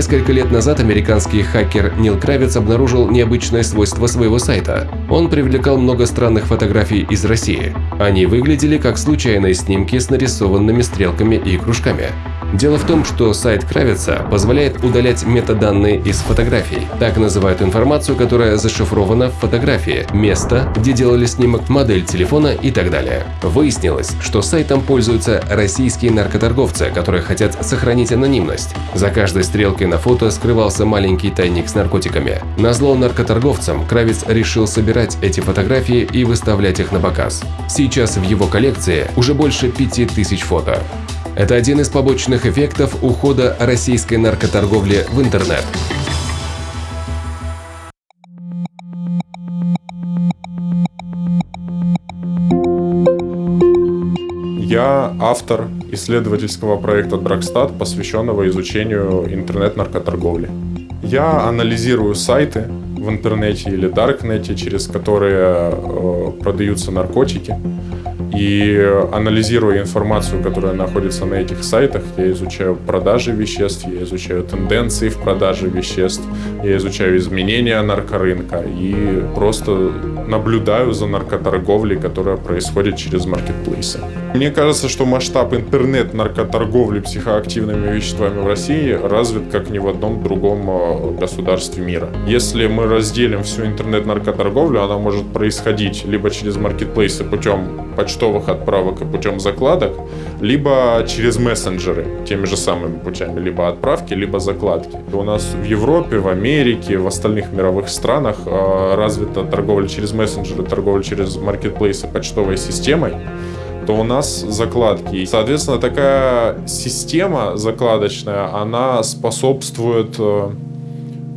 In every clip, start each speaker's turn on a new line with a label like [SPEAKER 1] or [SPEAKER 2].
[SPEAKER 1] Несколько лет назад американский хакер Нил Кравец обнаружил необычное свойство своего сайта. Он привлекал много странных фотографий из России. Они выглядели как случайные снимки с нарисованными стрелками и кружками. Дело в том, что сайт Кравица позволяет удалять метаданные из фотографий. Так называют информацию, которая зашифрована в фотографии, место, где делали снимок, модель телефона и так далее. Выяснилось, что сайтом пользуются российские наркоторговцы, которые хотят сохранить анонимность. За каждой стрелкой на фото скрывался маленький тайник с наркотиками. На зло наркоторговцам Кравец решил собирать эти фотографии и выставлять их на показ. Сейчас в его коллекции уже больше 5000 фото. Это один из побочных эффектов ухода российской наркоторговли в интернет.
[SPEAKER 2] Я автор исследовательского проекта Dragstat, посвященного изучению интернет-наркоторговли. Я анализирую сайты в интернете или даркнете, через которые э, продаются наркотики, и анализируя информацию, которая находится на этих сайтах, я изучаю продажи веществ, я изучаю тенденции в продаже веществ, я изучаю изменения наркорынка и просто наблюдаю за наркоторговлей, которая происходит через маркетплейсы. Мне кажется, что масштаб интернет-наркоторговли психоактивными веществами в России развит как ни в одном другом э, государстве мира. Если мы разделим всю интернет-наркоторговлю, она может происходить либо через маркетплейсы путем почтовых отправок и путем закладок, либо через мессенджеры теми же самыми путями, либо отправки, либо закладки. У нас в Европе, в Америке, в остальных мировых странах э, развита торговля через мессенджеры, торговля через маркетплейсы почтовой системой то у нас закладки. И, соответственно, такая система закладочная, она способствует э,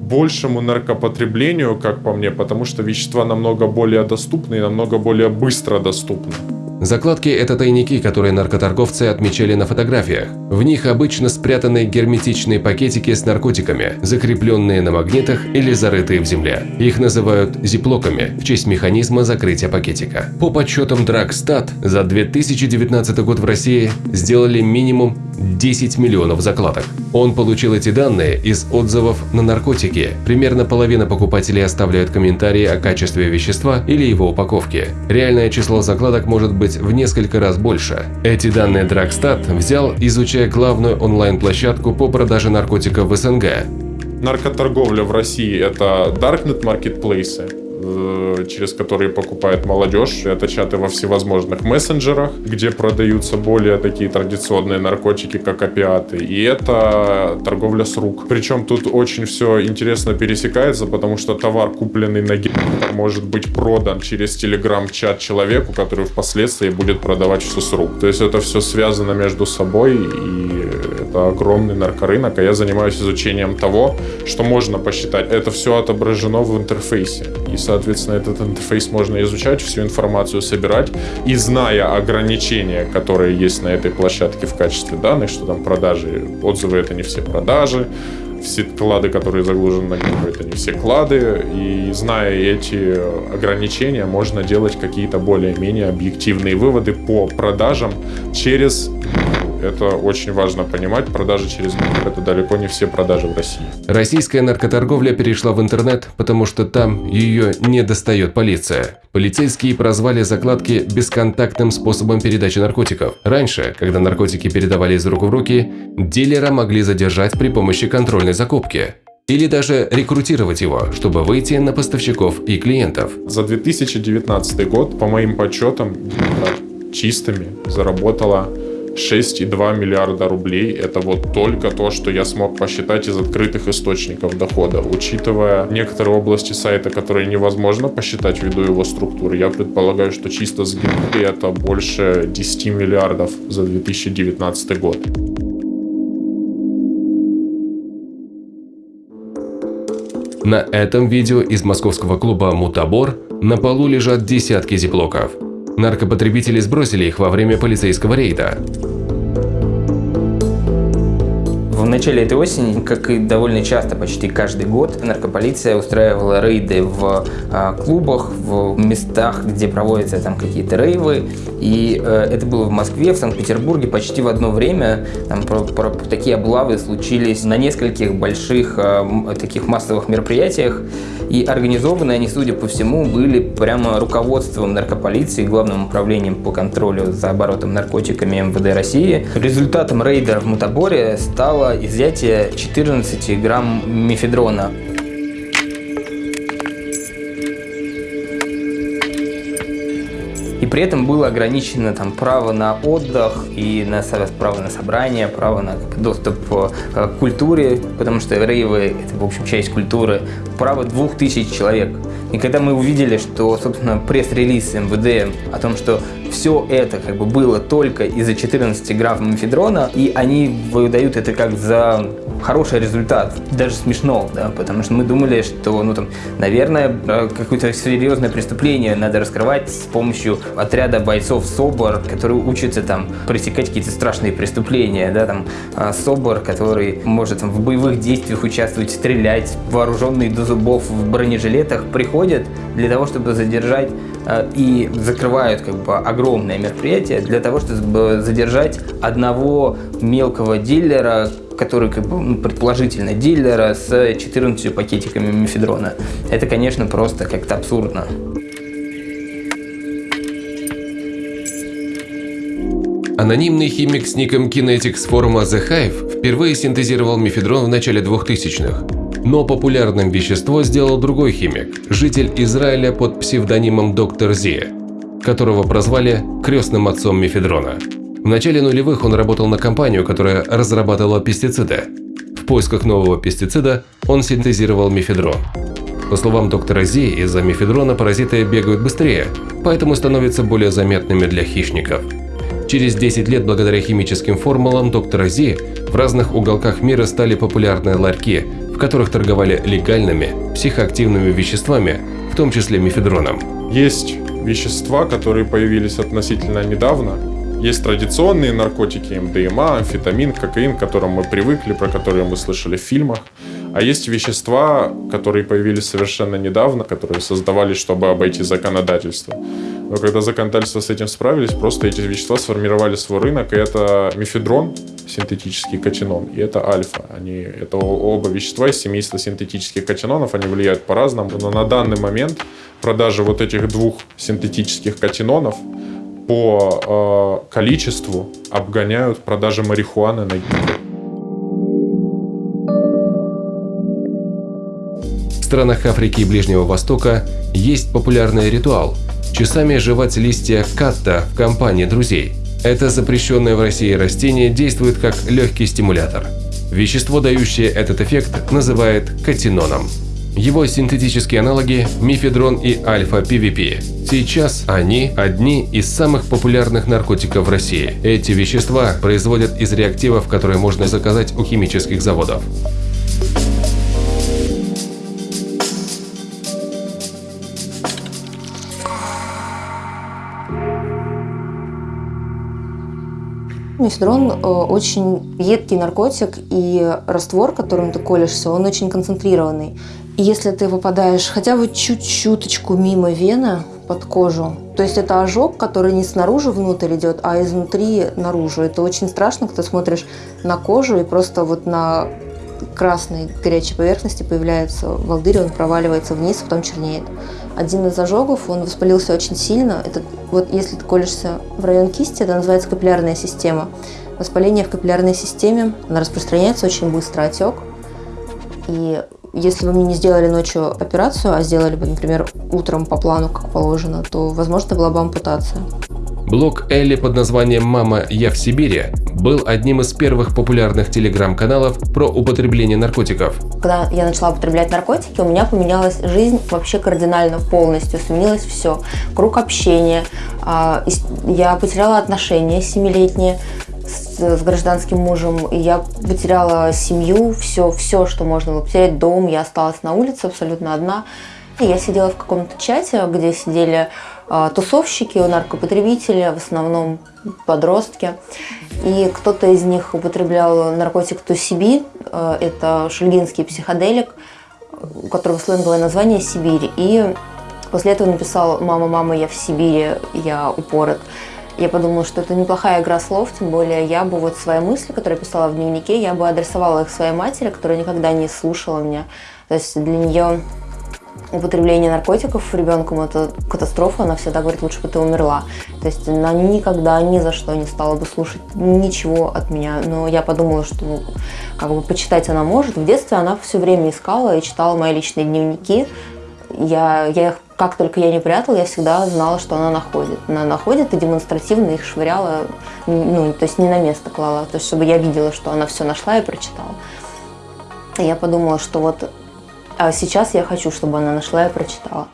[SPEAKER 2] большему наркопотреблению, как по мне, потому что вещества намного более доступны и намного более быстро доступны.
[SPEAKER 1] Закладки – это тайники, которые наркоторговцы отмечали на фотографиях. В них обычно спрятаны герметичные пакетики с наркотиками, закрепленные на магнитах или зарытые в земле. Их называют зиплоками в честь механизма закрытия пакетика. По подсчетам Драгстат, за 2019 год в России сделали минимум 10 миллионов закладок. Он получил эти данные из отзывов на наркотики. Примерно половина покупателей оставляют комментарии о качестве вещества или его упаковке. Реальное число закладок может быть в несколько раз больше. Эти данные Драгстат взял, изучая главную онлайн-площадку по продаже наркотиков в СНГ.
[SPEAKER 2] Наркоторговля в России – это Darknet маркетплейсы, через которые покупает молодежь. Это чаты во всевозможных мессенджерах, где продаются более такие традиционные наркотики, как опиаты. И это торговля с рук. Причем тут очень все интересно пересекается, потому что товар, купленный на может быть продан через телеграм-чат человеку, который впоследствии будет продавать все с рук. То есть это все связано между собой, и это огромный наркорынок, а я занимаюсь изучением того, что можно посчитать. Это все отображено в интерфейсе. И, соответственно, этот интерфейс можно изучать, всю информацию собирать. И зная ограничения, которые есть на этой площадке в качестве данных, что там продажи, отзывы это не все продажи, все клады, которые загружены на Гидру, это не все клады. И зная эти ограничения, можно делать какие-то более-менее объективные выводы по продажам через это очень важно понимать. Продажи через Гугл – это далеко не все продажи в России.
[SPEAKER 1] Российская наркоторговля перешла в интернет, потому что там ее не достает полиция. Полицейские прозвали закладки бесконтактным способом передачи наркотиков. Раньше, когда наркотики передавали из рук в руки, дилера могли задержать при помощи контрольной закупки или даже рекрутировать его, чтобы выйти на поставщиков и клиентов.
[SPEAKER 2] За 2019 год, по моим подсчетам, чистыми заработала 6,2 миллиарда рублей – это вот только то, что я смог посчитать из открытых источников дохода. Учитывая некоторые области сайта, которые невозможно посчитать ввиду его структуры, я предполагаю, что чисто с гибкой это больше 10 миллиардов за 2019 год.
[SPEAKER 1] На этом видео из московского клуба «Мутабор» на полу лежат десятки зиплоков. Наркопотребители сбросили их во время полицейского рейда.
[SPEAKER 3] Начале этой осени, как и довольно часто, почти каждый год, наркополиция устраивала рейды в а, клубах, в местах, где проводятся там какие-то рейвы. И э, это было в Москве, в Санкт-Петербурге почти в одно время. Там про, про, такие облавы случились на нескольких больших э, таких массовых мероприятиях. И организованы они, судя по всему, были прямо руководством наркополиции, главным управлением по контролю за оборотом наркотиками МВД России. Результатом рейда в Мутаборе стало изъятие 14 грамм мефедрона. При этом было ограничено там, право на отдых и на право на собрание, право на доступ э, к культуре, потому что рейвы – это, в общем, часть культуры, право двух тысяч человек. И когда мы увидели, что, собственно, пресс-релиз МВД о том, что все это как бы было только из-за 14 грамм мефедрона, и они выдают это как за хороший результат. Даже смешно, да, потому что мы думали, что, ну там, наверное, э, какое-то серьезное преступление надо раскрывать с помощью отряда бойцов СОБОР, которые учатся там пресекать какие-то страшные преступления, да, там, а, СОБОР, который может там, в боевых действиях участвовать, стрелять, вооруженные до зубов в бронежилетах, приходят для того, чтобы задержать Э, и закрывают как бы огромное мероприятие для того, чтобы задержать одного мелкого дилера, который как бы, ну, предположительно дилера с 14 пакетиками мефедрона. Это, конечно, просто как-то абсурдно.
[SPEAKER 1] Анонимный химик с ником Kinetics с форума The Hive впервые синтезировал мефедрон в начале 2000-х. Но популярным вещество сделал другой химик, житель Израиля под псевдонимом Доктор Зи, которого прозвали крестным отцом мефедрона. В начале нулевых он работал на компанию, которая разрабатывала пестициды. В поисках нового пестицида он синтезировал мефедрон. По словам доктора Зи, из-за мефедрона паразиты бегают быстрее, поэтому становятся более заметными для хищников. Через 10 лет благодаря химическим формулам доктора Зи в разных уголках мира стали популярны ларьки, в которых торговали легальными психоактивными веществами, в том числе мефедроном.
[SPEAKER 2] Есть вещества, которые появились относительно недавно. Есть традиционные наркотики, МДМА, амфетамин, кокаин, к которым мы привыкли, про которые мы слышали в фильмах. А есть вещества, которые появились совершенно недавно, которые создавались, чтобы обойти законодательство. Но когда законодательство с этим справились, просто эти вещества сформировали свой рынок, и это мефедрон, синтетический катинон, и это альфа. Они, это оба вещества из семейства синтетических катинонов, они влияют по-разному. Но на данный момент продажи вот этих двух синтетических катинонов по э, количеству обгоняют продажи марихуаны на.
[SPEAKER 1] В странах Африки и Ближнего Востока есть популярный ритуал – часами жевать листья катта в компании друзей. Это запрещенное в России растение действует как легкий стимулятор. Вещество, дающее этот эффект, называют катиноном. Его синтетические аналоги – мифедрон и альфа-ПВП. Сейчас они – одни из самых популярных наркотиков в России. Эти вещества производят из реактивов, которые можно заказать у химических заводов.
[SPEAKER 4] Мефедрон э, очень едкий наркотик, и раствор, которым ты колешься, он очень концентрированный. Если ты попадаешь хотя бы чуть-чуточку мимо вены под кожу, то есть это ожог, который не снаружи внутрь идет, а изнутри наружу. Это очень страшно, когда смотришь на кожу и просто вот на красной горячей поверхности появляется волдырь, он проваливается вниз, потом чернеет один из ожогов, он воспалился очень сильно. Это, вот если ты колешься в район кисти, это называется капиллярная система. Воспаление в капиллярной системе, она распространяется очень быстро, отек. И если вы мне не сделали ночью операцию, а сделали бы, например, утром по плану, как положено, то, возможно, была бы ампутация.
[SPEAKER 1] Блог Элли под названием «Мама, я в Сибири» был одним из первых популярных телеграм-каналов про употребление наркотиков.
[SPEAKER 4] Когда я начала употреблять наркотики, у меня поменялась жизнь вообще кардинально, полностью. Сменилось все. Круг общения. А, я потеряла отношения семилетние с, гражданским мужем, и я потеряла семью, все, все, что можно было потерять, дом, я осталась на улице абсолютно одна. Я сидела в каком-то чате, где сидели э, тусовщики, наркопотребители, в основном подростки. И кто-то из них употреблял наркотик Тусиби, э, это шульгинский психоделик, у которого сленговое название «Сибирь». И после этого написал «Мама, мама, я в Сибири, я упорот». Я подумала, что это неплохая игра слов, тем более я бы вот свои мысли, которые писала в дневнике, я бы адресовала их своей матери, которая никогда не слушала меня. То есть для нее употребление наркотиков ребенком это катастрофа, она всегда говорит, лучше бы ты умерла. То есть она никогда ни за что не стала бы слушать ничего от меня. Но я подумала, что ну, как бы почитать она может. В детстве она все время искала и читала мои личные дневники. Я, я их, как только я не прятала, я всегда знала, что она находит. Она находит и демонстративно их швыряла, ну, то есть не на место клала, то есть чтобы я видела, что она все нашла и прочитала. Я подумала, что вот а сейчас я хочу, чтобы она нашла и прочитала.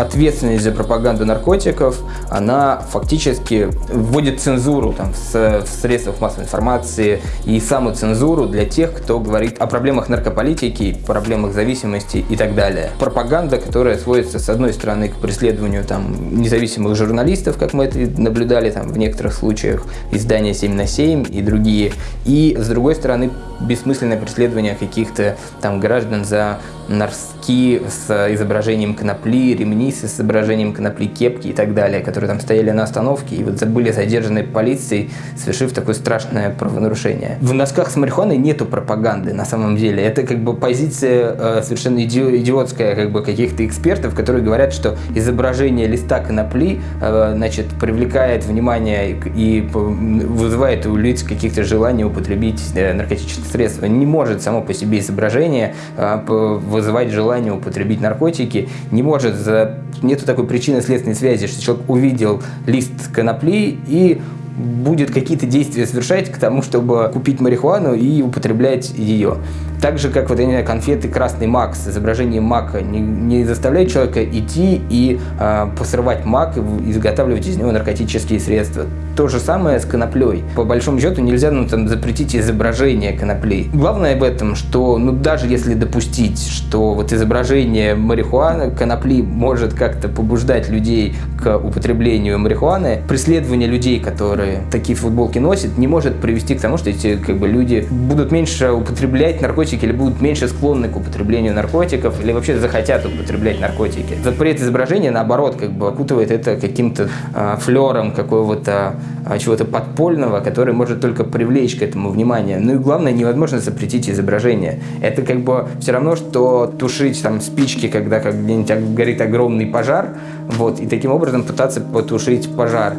[SPEAKER 3] Ответственность за пропаганду наркотиков, она фактически вводит цензуру там, в, в средствах массовой информации и саму цензуру для тех, кто говорит о проблемах наркополитики, проблемах зависимости и так далее. Пропаганда, которая сводится, с одной стороны, к преследованию там, независимых журналистов, как мы это наблюдали там, в некоторых случаях, издания 7 на 7 и другие, и, с другой стороны, бессмысленное преследование каких-то там граждан за носки с изображением конопли, ремни с изображением конопли, кепки и так далее, которые там стояли на остановке и вот были задержаны полицией, совершив такое страшное правонарушение. В носках с марихуаной нету пропаганды на самом деле. Это как бы позиция э, совершенно иди идиотская как бы каких-то экспертов, которые говорят, что изображение листа конопли э, значит, привлекает внимание и вызывает у лиц каких-то желаний употребить э, наркотические средства. Не может само по себе изображение э, вызывать желание употребить наркотики, не может, за... нету такой причины следственной связи, что человек увидел лист конопли и будет какие-то действия совершать к тому, чтобы купить марихуану и употреблять ее. Так же, как вот, я не знаю, конфеты «Красный мак» с изображением мака не, не заставляет человека идти и э, посрывать мак и изготавливать из него наркотические средства. То же самое с коноплей. По большому счету нельзя ну, там, запретить изображение конопли. Главное об этом, что ну, даже если допустить, что вот изображение марихуаны, конопли может как-то побуждать людей к употреблению марихуаны, преследование людей, которые такие футболки носят, не может привести к тому, что эти как бы, люди будут меньше употреблять наркотики наркотики или будут меньше склонны к употреблению наркотиков, или вообще захотят употреблять наркотики. Запрет изображения, наоборот, как бы окутывает это каким-то э, флером какого-то э, чего-то подпольного, который может только привлечь к этому внимание. Ну и главное, невозможно запретить изображение. Это как бы все равно, что тушить там спички, когда как где-нибудь горит огромный пожар, вот, и таким образом пытаться потушить пожар.